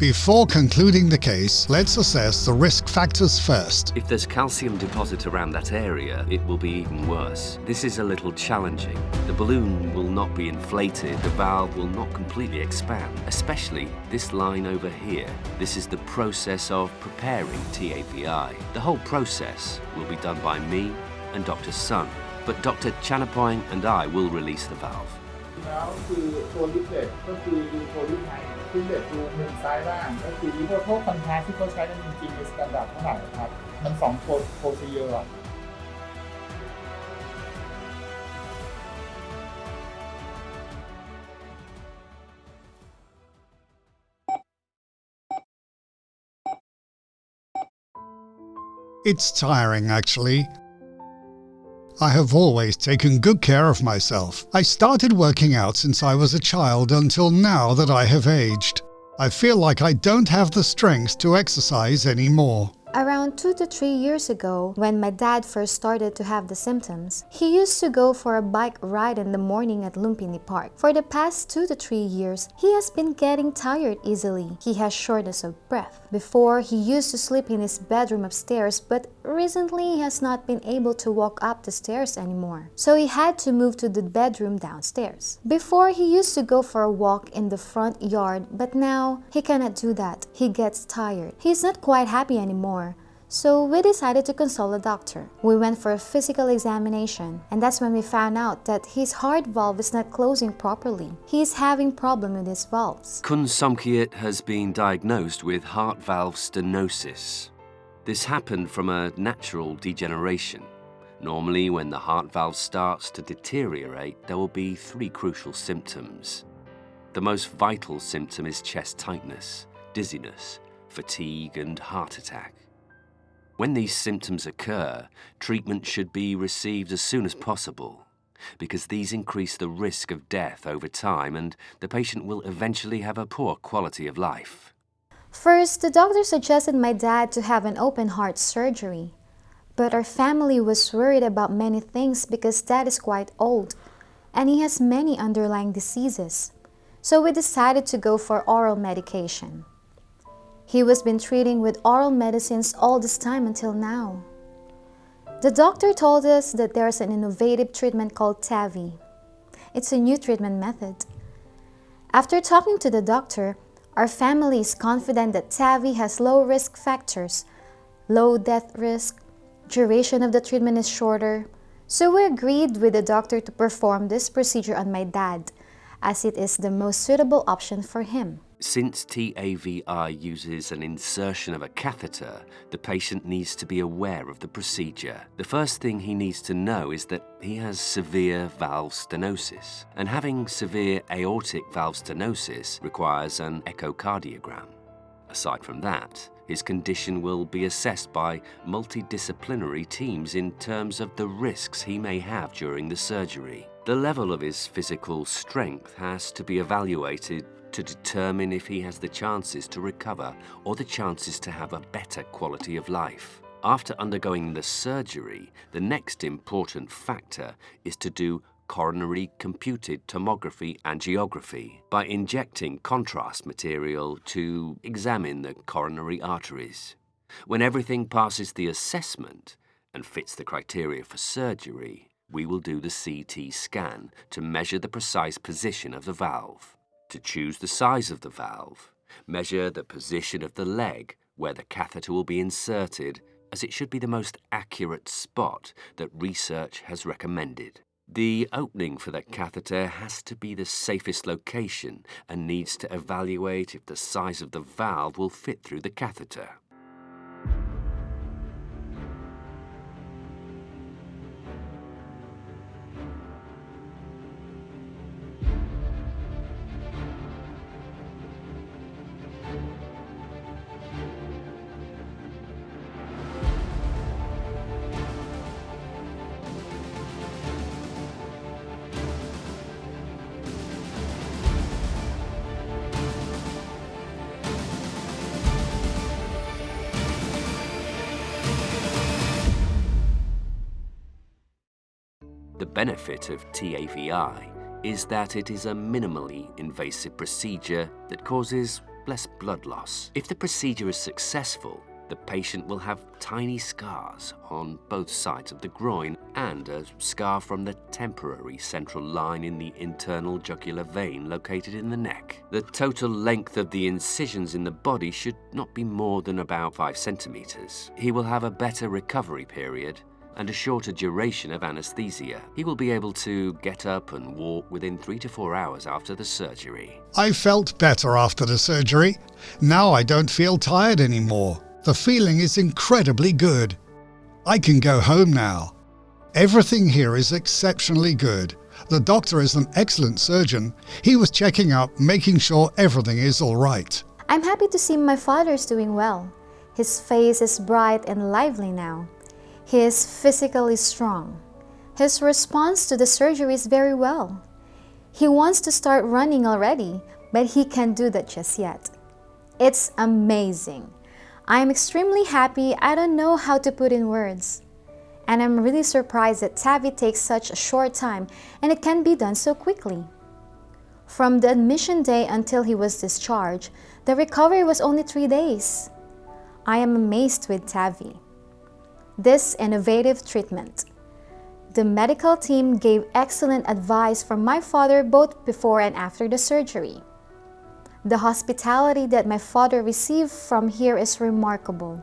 Before concluding the case, let's assess the risk factors first. If there's calcium deposit around that area, it will be even worse. This is a little challenging. The balloon will not be inflated, the valve will not completely expand, especially this line over here. This is the process of preparing TAVI. The whole process will be done by me and Dr. Sun, but Dr. Chanapoing and I will release the valve. แล้วคือตัวลิฟเลตก็คือดูโพลิฟไทลิฟเลตดูมุมซ้ายล่างก็คือตัวโทษคอนแทสที่เขาใช้กันจริงๆในสแตนดาร์ดเท่าไหร่ครับ มันสองโพโพซีเยอร์ It's tiring, actually. I have always taken good care of myself. I started working out since I was a child until now that I have aged. I feel like I don't have the strength to exercise anymore. Around two to three years ago, when my dad first started to have the symptoms, he used to go for a bike ride in the morning at Lumpini Park. For the past two to three years, he has been getting tired easily. He has shortness of breath. Before, he used to sleep in his bedroom upstairs, but recently he has not been able to walk up the stairs anymore. So he had to move to the bedroom downstairs. Before, he used to go for a walk in the front yard, but now he cannot do that. He gets tired. He's not quite happy anymore. So we decided to consult a doctor. We went for a physical examination and that's when we found out that his heart valve is not closing properly. He is having problem with his valves. Kun Somkiat has been diagnosed with heart valve stenosis. This happened from a natural degeneration. Normally, when the heart valve starts to deteriorate, there will be three crucial symptoms. The most vital symptom is chest tightness, dizziness, fatigue and heart attack. When these symptoms occur, treatment should be received as soon as possible because these increase the risk of death over time and the patient will eventually have a poor quality of life. First, the doctor suggested my dad to have an open heart surgery. But our family was worried about many things because dad is quite old and he has many underlying diseases. So we decided to go for oral medication. He was been treating with oral medicines all this time until now. The doctor told us that there's an innovative treatment called TAVI. It's a new treatment method. After talking to the doctor, our family is confident that TAVI has low risk factors, low death risk, duration of the treatment is shorter, so we agreed with the doctor to perform this procedure on my dad, as it is the most suitable option for him. Since TAVI uses an insertion of a catheter, the patient needs to be aware of the procedure. The first thing he needs to know is that he has severe valve stenosis, and having severe aortic valve stenosis requires an echocardiogram. Aside from that, his condition will be assessed by multidisciplinary teams in terms of the risks he may have during the surgery. The level of his physical strength has to be evaluated to determine if he has the chances to recover or the chances to have a better quality of life. After undergoing the surgery, the next important factor is to do coronary computed tomography angiography by injecting contrast material to examine the coronary arteries. When everything passes the assessment and fits the criteria for surgery, we will do the CT scan to measure the precise position of the valve to choose the size of the valve, measure the position of the leg where the catheter will be inserted as it should be the most accurate spot that research has recommended. The opening for the catheter has to be the safest location and needs to evaluate if the size of the valve will fit through the catheter. Benefit of TAVI is that it is a minimally invasive procedure that causes less blood loss. If the procedure is successful, the patient will have tiny scars on both sides of the groin and a scar from the temporary central line in the internal jugular vein located in the neck. The total length of the incisions in the body should not be more than about 5 centimeters. He will have a better recovery period and a shorter duration of anesthesia. He will be able to get up and walk within 3 to 4 hours after the surgery. I felt better after the surgery. Now I don't feel tired anymore. The feeling is incredibly good. I can go home now. Everything here is exceptionally good. The doctor is an excellent surgeon. He was checking up, making sure everything is all right. I'm happy to see my father's doing well. His face is bright and lively now. He is physically strong. His response to the surgery is very well. He wants to start running already, but he can't do that just yet. It's amazing. I am extremely happy. I don't know how to put in words. And I'm really surprised that TAVI takes such a short time and it can be done so quickly. From the admission day until he was discharged, the recovery was only three days. I am amazed with TAVI. This innovative treatment. The medical team gave excellent advice for my father both before and after the surgery. The hospitality that my father received from here is remarkable.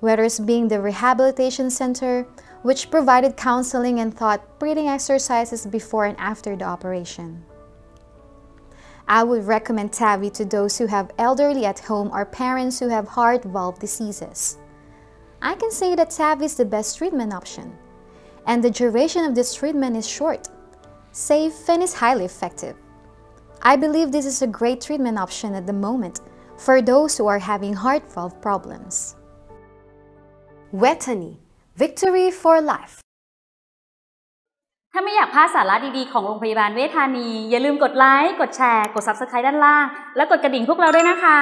Whether it's being the rehabilitation center, which provided counseling and thought breathing exercises before and after the operation. I would recommend TAVI to those who have elderly at home or parents who have heart valve diseases. I can say that TAV is the best treatment option. And the duration of this treatment is short, safe and is highly effective. I believe this is a great treatment option at the moment for those who are having heart valve problems. Vejthani – Victory for Life ถ้าไม่อยากพลาดสาระดีๆ ของโรงพยาบาลเวชธานี อย่าลืมกดไลค์ กดแชร์ กด Subscribe ด้านล่าง และกดกระดิ่งพวกเราด้วยนะคะ